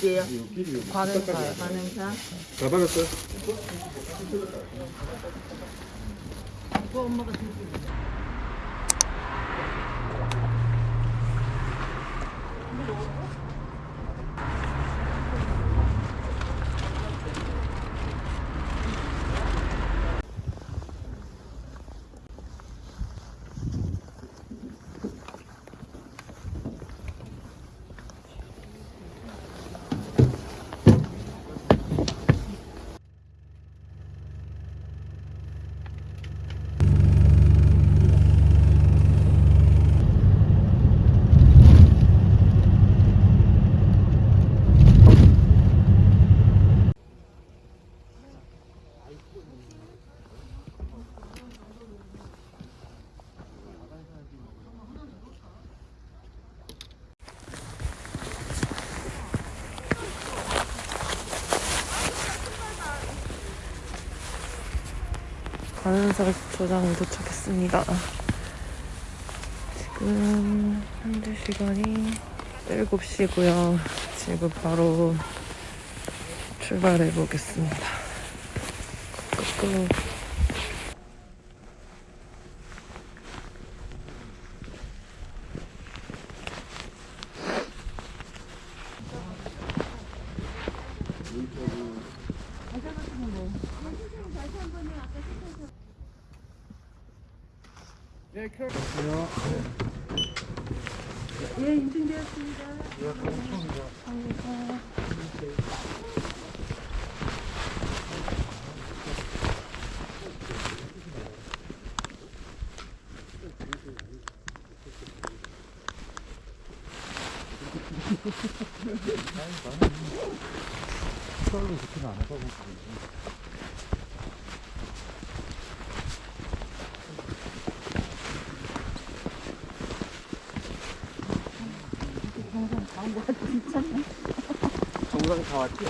어디에요? 관음사요. 반응사. 다 받았어요? 엄마가 들고 관음사 조장에 도착했습니다. 지금 현재 시간이 7시고요. 지금 바로 출발해 보겠습니다. 끄끄. 예, 인증되었습니다. 정상 다 왔지?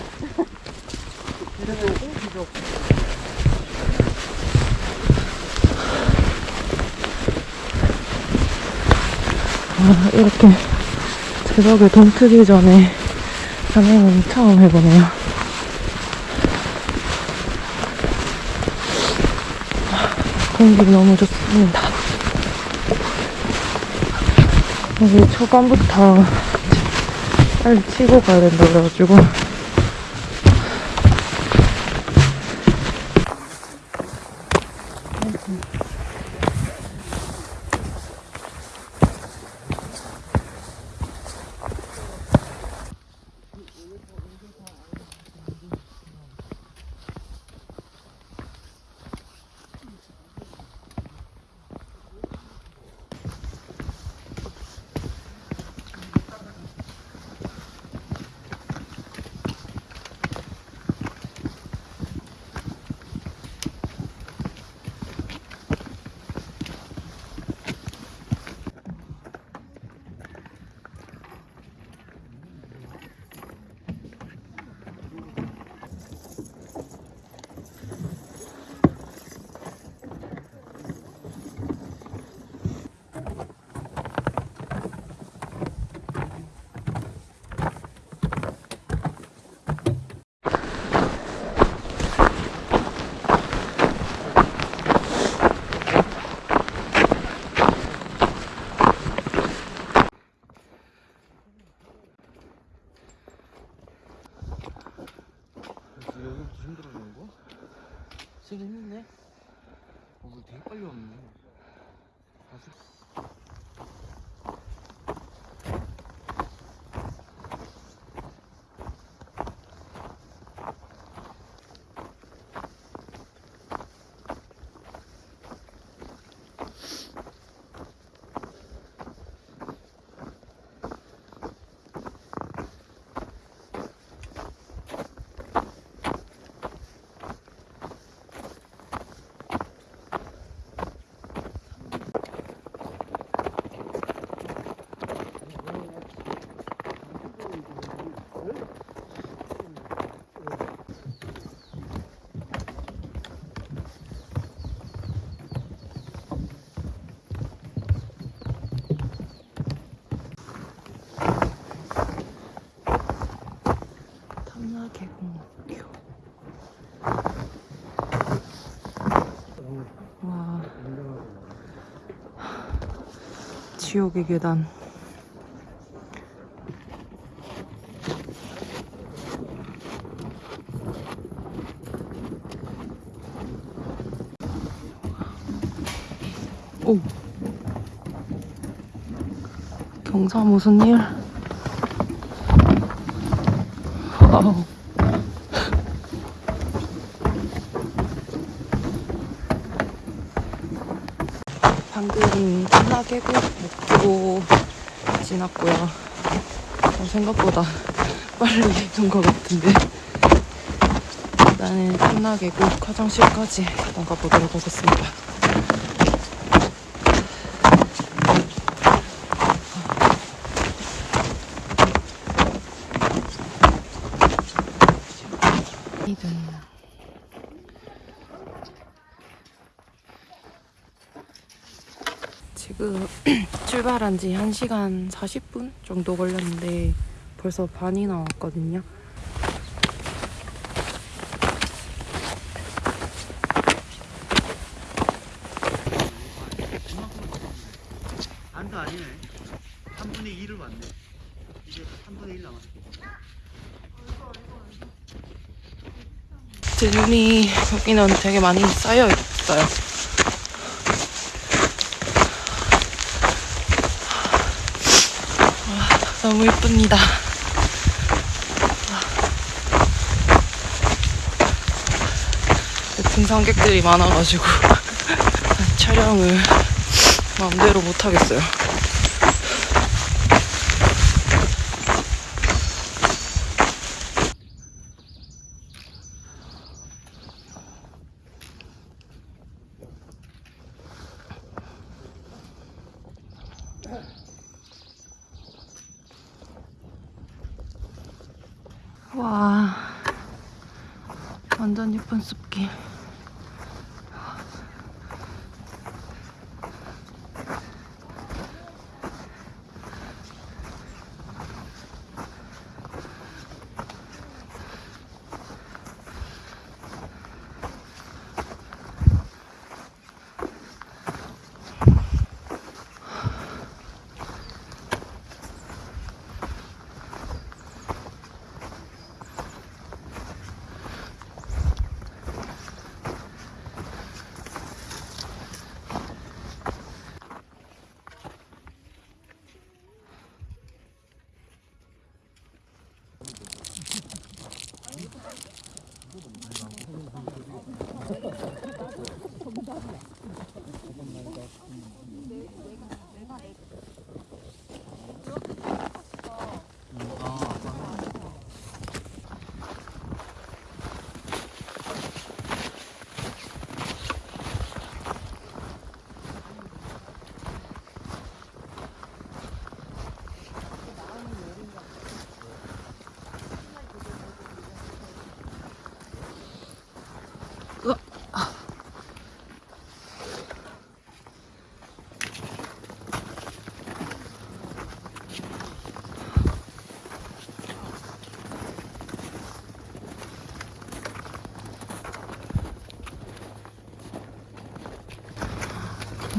아, 이렇게 새벽에 동 트기 전에 산행은 처음 해보네요. 아, 공기 너무 좋습니다. 여기 초반부터 빨리 치고 가야 된다 그래가지고 여기부터 힘들어지는 거? 세긴 했네? 어, 물 되게 빨리 왔네. 개공원. 와 지옥의 계단 오 경사 무슨 일? 와우. 생각보다 빨리 온것 같은데. 일단은 끝나계곡 화장실까지 나가 보도록 하겠습니다. 이든 지금 출발한 지 1시간 40분 정도 걸렸는데 벌써 반이 나 왔거든요. 반도 아니네 3분의 2를 왔네 이제 3분의 1 남았어 제 눈이 여기는 되게 많이 쌓여 있어요. 와, 너무 예쁩니다. 등산객들이 많아가지고 촬영을 마음대로 못하겠어요.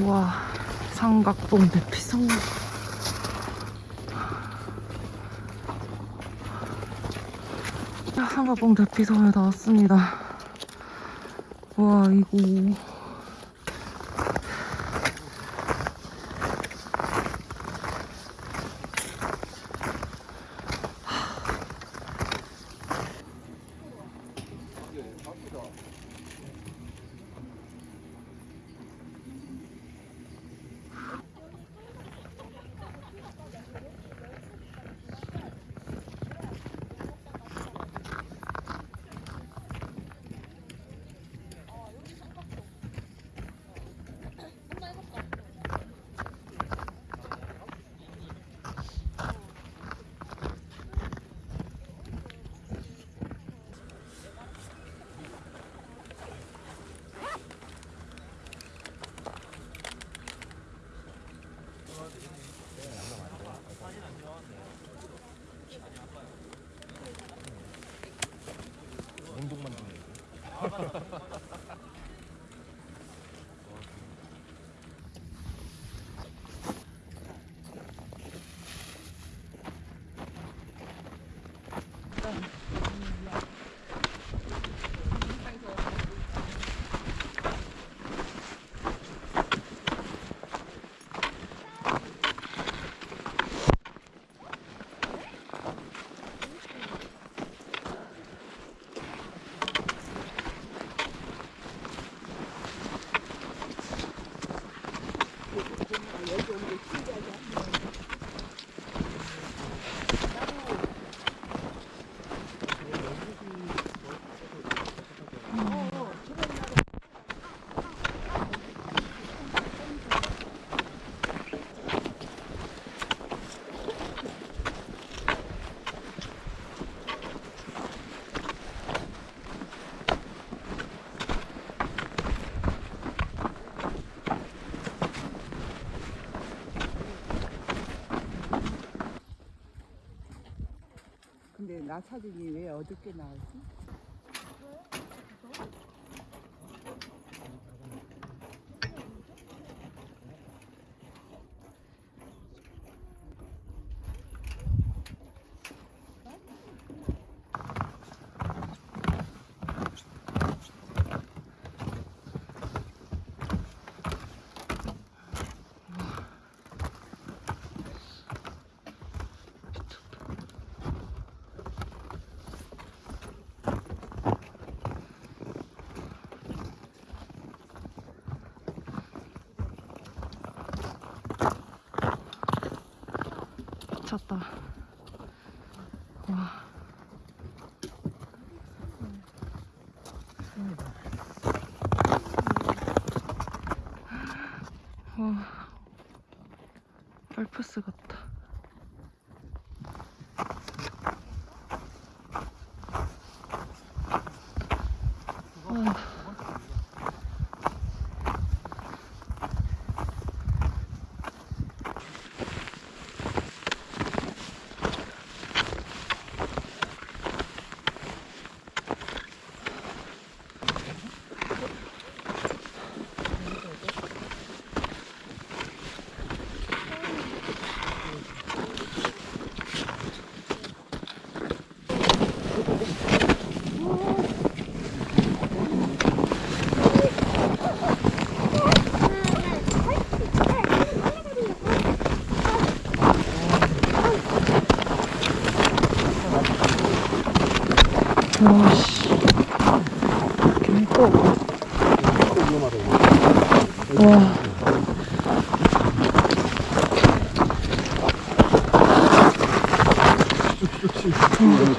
와, 삼각봉 대피성. 삼각봉 대피성에 나왔습니다. 와, 이거. 나 사진이 왜 어둡게 나오지?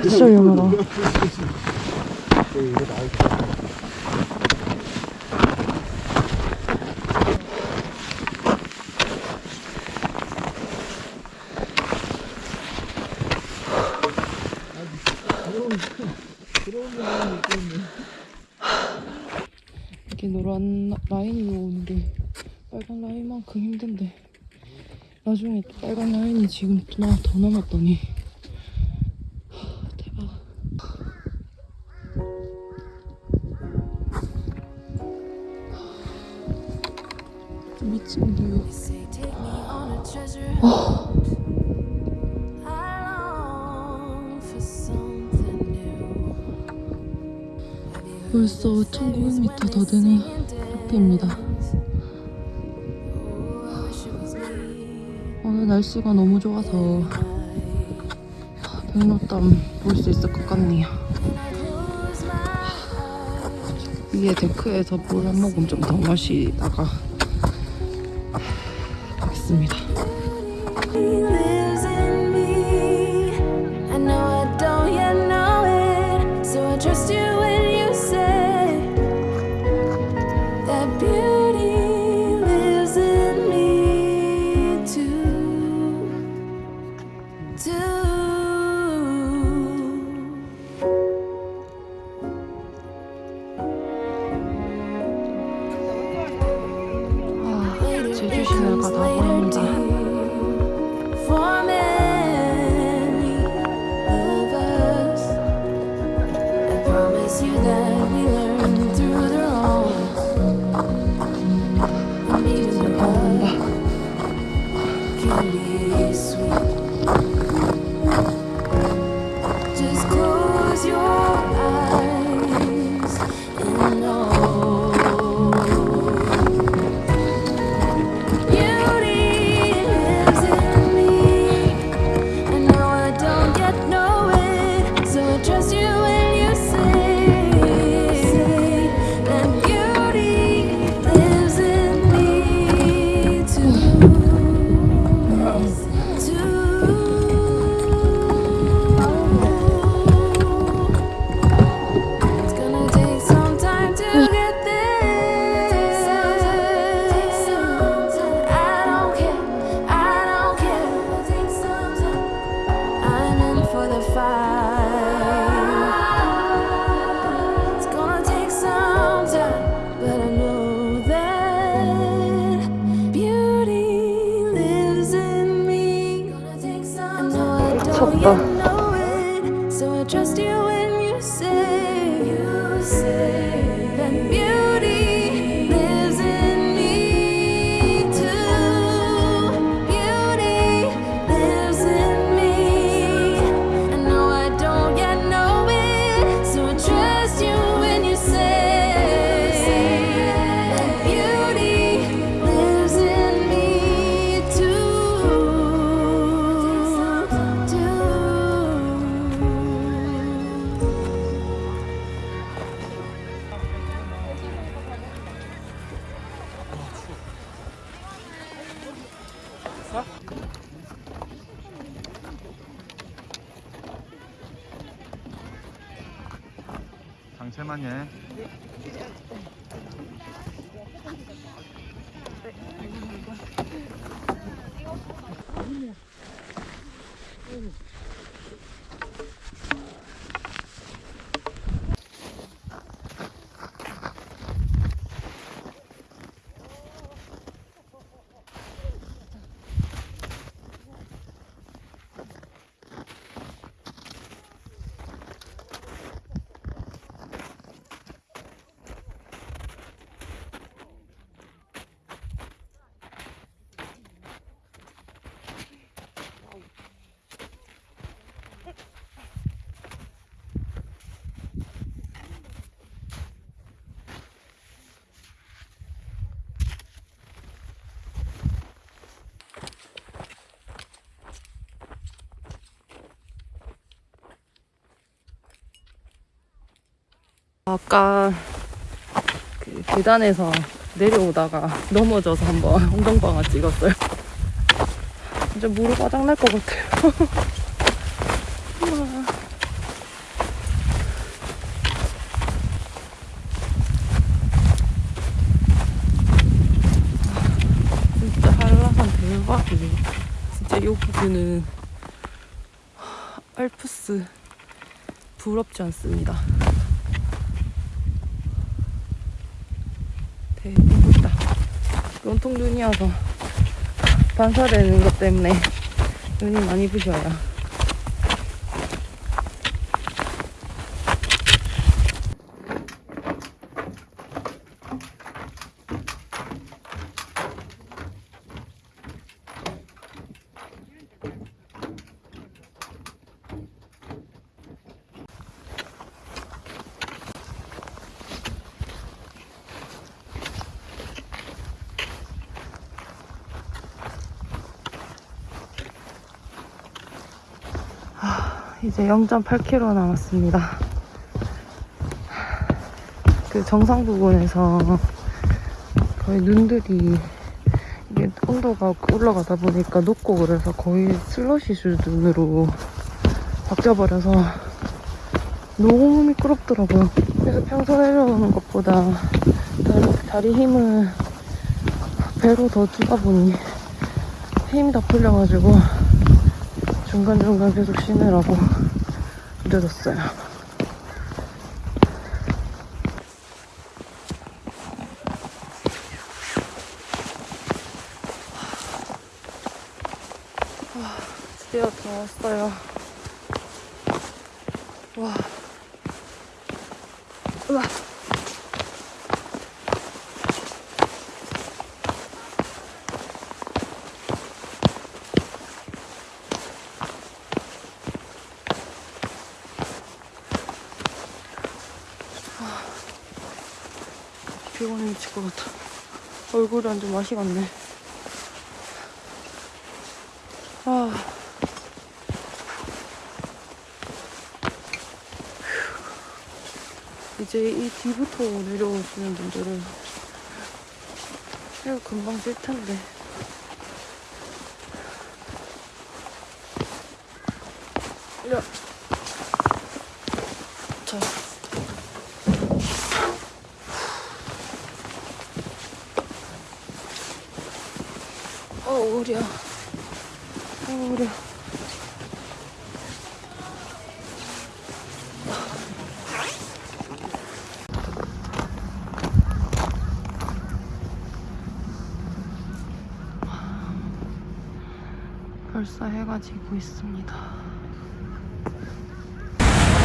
진짜 위험하다. 이게 노란 라인이 오는 게 빨간 라인만큼 힘든데 나중에 또 빨간 라인이 지금 또 나- 더 남았더니 Have you heard 벌써 the fairies when 1900m 더 되는? Oh, me. 오늘 날씨가 너무 좋아서 백록담 볼 수 있을 것 같네요 위에 데크에서 물 한 모금 좀 더 마시다가 가겠습니다 제주시내가 다 보인다 아까 그 계단에서 내려오다가 넘어져서 한번 엉덩방아 찍었어요. 이제 무릎 바닥 날 것 같아요. 진짜 한라산 대박이에요. 진짜 이 부분은 알프스 부럽지 않습니다. 눈이 와서 반사되는 것 때문에 눈이 많이 부셔요. 이제 0.8km 남았습니다. 그 정상 부분에서 거의 눈들이 이게 온도가 올라가다 보니까 녹고 그래서 거의 슬러시 수준으로 바뀌어버려서 너무 미끄럽더라고요. 그래서 평소 내려오는 것보다 다리, 다리 힘을 배로 더 주다 보니 힘이 다 풀려가지고 중간중간 계속 쉬느라고 늦었어요. 와, 드디어 다 왔어요. 와. 것 같아. 얼굴이 완전 맛이 갔네. 아. 휴. 이제 이 뒤부터 내려오시는 분들은 이거 금방 뜰 텐데. 야. 자. 어, 우리야. 어, 우리야. 벌써 해가 지고 있습니다.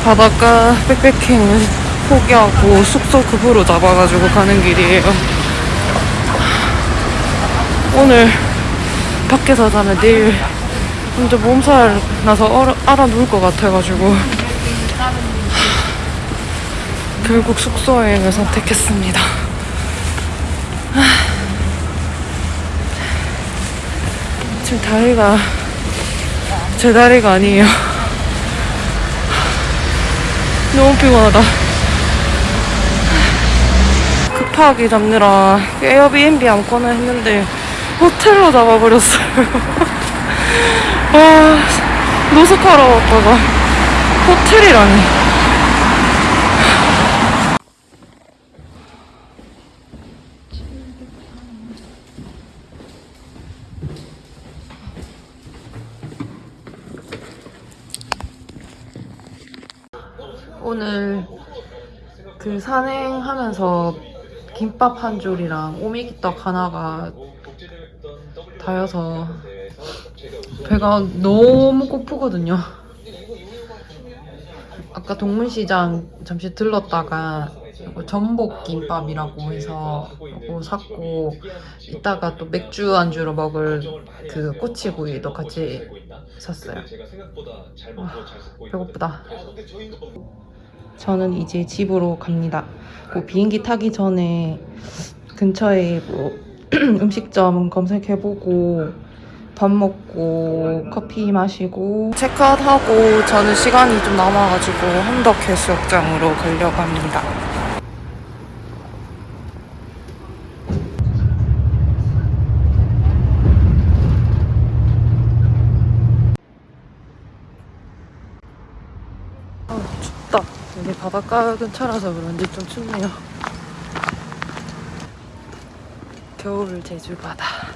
바닷가 백패킹은 포기하고 숙소 급으로 잡아가지고 가는 길이에요. 오늘 밖에서 자면 내일 완전 몸살 나서 얼어, 알아 누울 것 같아가지고 결국 숙소 여행을 선택했습니다. 지금 다리가 제 다리가 아니에요. 너무 피곤하다. 급하게 잡느라 에어비앤비 아무거나 했는데 호텔로 잡아버렸어요. 아, 노숙하러 왔다가 호텔이라니. 오늘 그 산행하면서 김밥 한 줄이랑 오미기떡 하나가 다여서 배가 너무 고프거든요. 아까 동문시장 잠시 들렀다가 이거 전복김밥이라고 해서 이거 샀고 이따가 또 맥주 안주로 먹을 그 꼬치구이도 같이 샀어요. 와, 배고프다. 저는 이제 집으로 갑니다. 그 비행기 타기 전에 근처에 뭐 음식점 검색해보고 밥 먹고 커피 마시고 체크아웃하고 저는 시간이 좀 남아가지고 함덕 해수욕장으로 가려고 합니다. 아, 춥다. 여기 바닷가 근처라서 그런지 좀 춥네요. 겨울 제주 바다.